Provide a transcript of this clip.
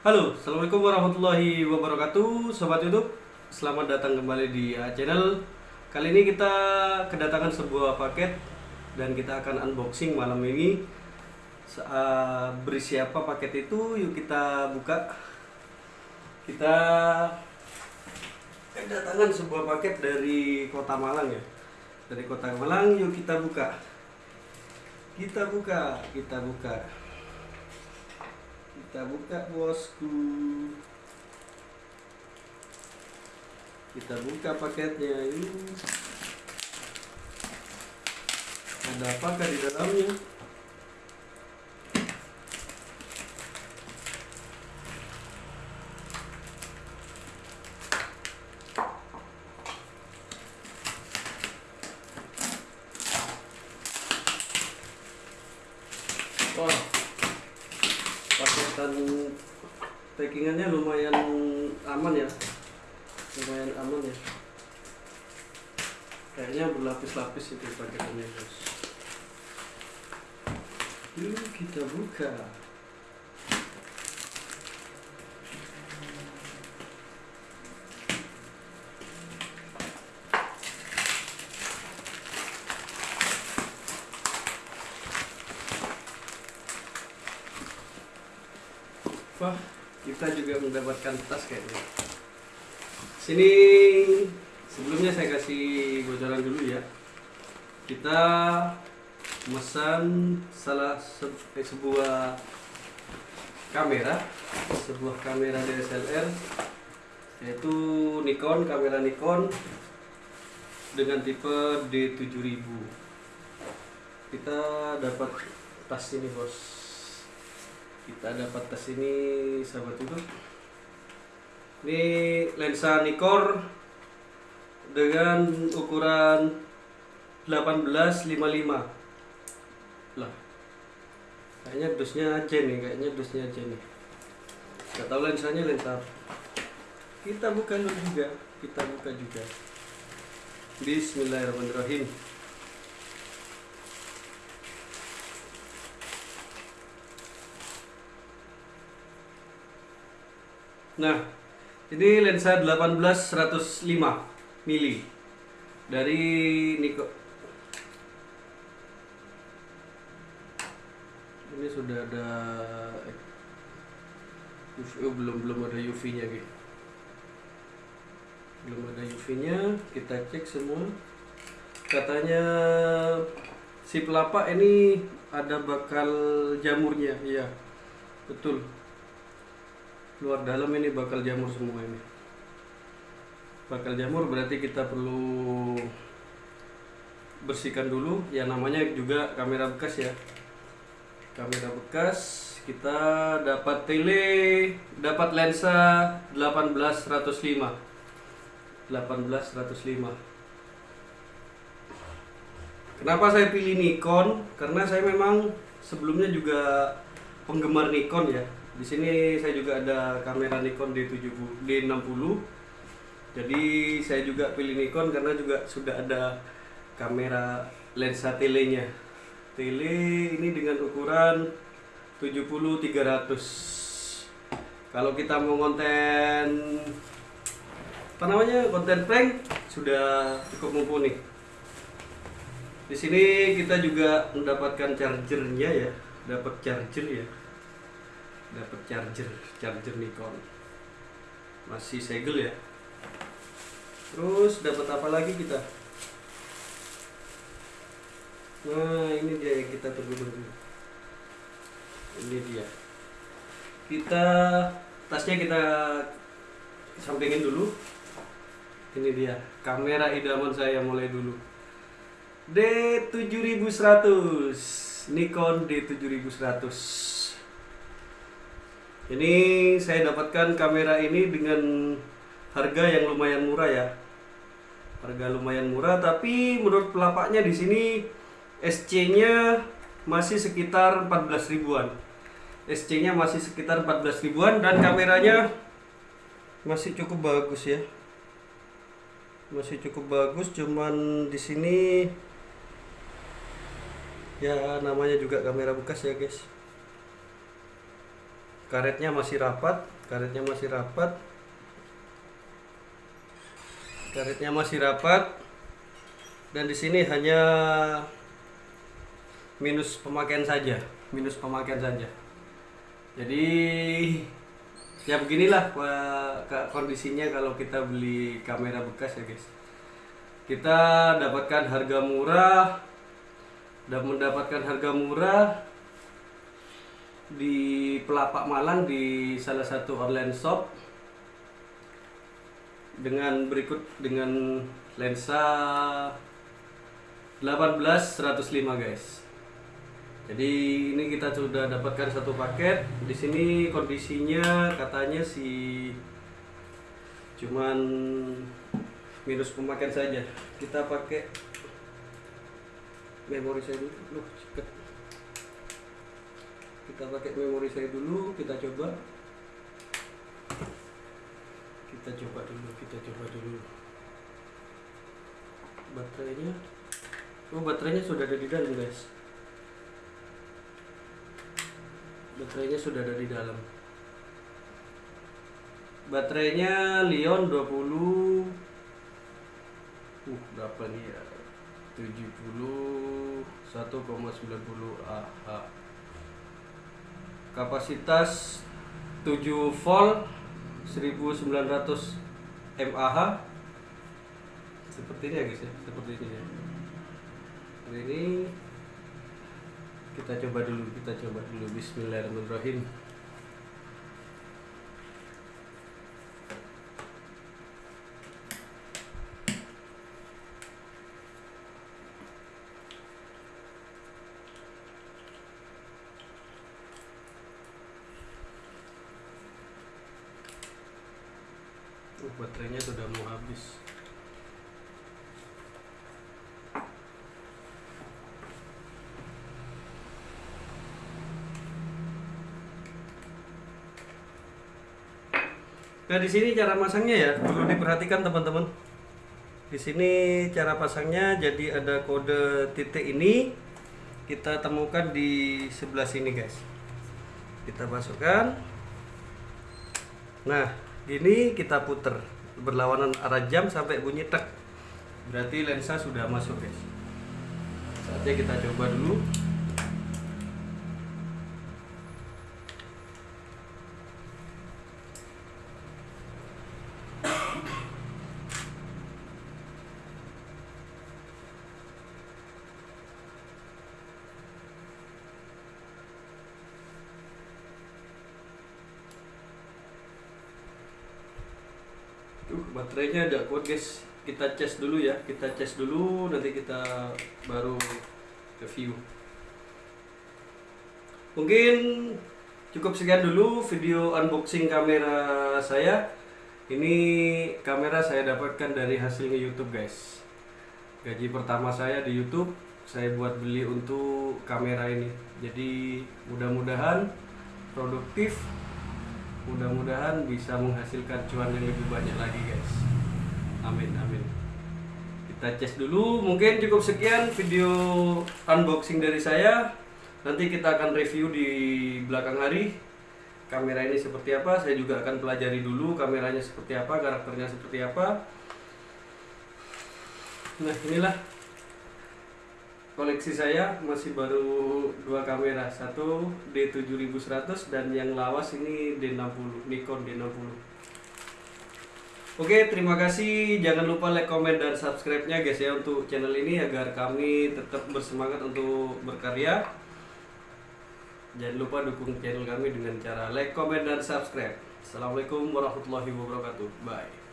Halo, Assalamualaikum warahmatullahi wabarakatuh Sobat Youtube, selamat datang kembali di A Channel. Kali ini kita kedatangan sebuah paket Dan kita akan unboxing malam ini. Uh, Berisi apa paket itu, yuk kita buka. Kita kedatangan sebuah paket dari kota Malang ya. Dari kota Malang, yuk kita buka. Kita buka, kita buka kita buka bosku. Kita buka paketnya ini. Ada apakah di dalamnya? Wah, paketan packingannya lumayan aman ya. Lumayan aman ya. Kayaknya berlapis-lapis itu paketannya guys yuk kita buka Wah, kita juga mendapatkan tas kayaknya. Sini sebelumnya saya kasih bocoran dulu ya. Kita mesan salah se- eh, sebuah kamera, sebuah kamera DSLR yaitu Nikon, kamera Nikon dengan tipe D7000. Kita dapat tas ini, Bos kita dapat tas ini sahabat itu. Ini lensa Nikon dengan ukuran 1855 lah kayaknya dusnya aja nih kayaknya dusnya aja nih. Gak tahu lensanya lensa kita buka juga kita buka juga. Bismillahirrahmanirrahim Nah, ini lensa 18 105 mili dari Nikon. Ini sudah ada UV, oh, belum belum ada UV-nya gitu. Belum ada UV-nya, kita cek semua. Katanya si pelapa ini ada bakal jamurnya, iya. Betul luar dalam ini bakal jamur semua ini. Bakal jamur berarti kita perlu bersihkan dulu. Ya namanya juga kamera bekas ya. Kamera bekas kita dapat tele dapat lensa 18105 18105 kenapa saya pilih Nikon? Karena saya memang sebelumnya juga penggemar Nikon ya di sini saya juga ada kamera Nikon D70 D60. Jadi saya juga pilih Nikon karena juga sudah ada kamera lensa telenya. Tele ini dengan ukuran 70 300. Kalau kita mau konten apa namanya? konten prank sudah cukup mumpuni. Di sini kita juga mendapatkan chargernya ya, dapat charger ya dapat charger charger Nikon. Masih segel ya? Terus dapat apa lagi kita? Nah ini dia yang kita tunggu-tunggu ini dia. Kita tasnya kita sampingin dulu. Ini dia kamera idaman saya mulai dulu. D7100 Nikon D7100 ini saya dapatkan kamera ini dengan harga yang lumayan murah ya. Harga lumayan murah tapi menurut pelapaknya di sini SC-nya masih sekitar 14 ribuan. SC-nya masih sekitar 14 ribuan dan kameranya masih cukup bagus ya. Masih cukup bagus cuman di sini ya namanya juga kamera bekas ya guys karetnya masih rapat karetnya masih rapat. Karetnya masih rapat. Dan di sini hanya minus pemakaian saja minus pemakaian saja. Jadi ya beginilah kondisinya kalau kita beli kamera bekas ya guys. Kita dapatkan harga murah dan mendapatkan harga murah di Pelapak Malang di salah satu online shop dengan berikut dengan lensa 18 105 guys. Jadi ini kita sudah dapatkan satu paket. Di sini kondisinya katanya si cuman minus pemakaian saja. Kita pakai memori saya dulu Loh. Kita pakai memori saya dulu kita coba. Kita coba dulu kita coba dulu. Baterainya? Oh baterainya sudah ada di dalam guys. Baterainya sudah ada di dalam. Baterainya Lion 20 uh berapa nih ya? 70 1,90 Ah kapasitas 7 volt 1900 mAh. Seperti ini ya guys ya? Seperti ini ya. Ini. Kita coba dulu kita coba dulu. Bismillahirrahmanirrahim Uh, baterainya sudah mau habis. Nah di sini cara masangnya ya perlu diperhatikan teman-teman. Di sini cara pasangnya jadi ada kode titik ini kita temukan di sebelah sini guys. Kita masukkan. Nah ini kita puter. Berlawanan arah jam sampai bunyi tek. Berarti lensa sudah masuk guys. Saatnya kita coba dulu baterainya udah kuat guys. Kita cas dulu ya. Kita cas dulu nanti kita baru review. Mungkin cukup sekian dulu video unboxing kamera saya. Ini kamera saya dapatkan dari hasilnya YouTube guys. Gaji pertama saya di YouTube saya buat beli untuk kamera ini. Jadi mudah-mudahan produktif mudah-mudahan bisa menghasilkan cuan yang lebih banyak lagi guys. Amin amin. Kita cek dulu. Mungkin cukup sekian video unboxing dari saya. Nanti kita akan review di belakang hari. Kamera ini seperti apa saya juga akan pelajari dulu kameranya seperti apa karakternya seperti apa. Nah inilah koleksi saya masih baru dua kamera. Satu D7100 dan yang lawas ini D60 Nikon D60 Oke terima kasih. Jangan lupa like comment dan subscribe nya guys ya untuk channel ini agar kami tetap bersemangat untuk berkarya. Jangan lupa dukung channel kami dengan cara like comment dan subscribe. Assalamualaikum warahmatullahi wabarakatuh. Bye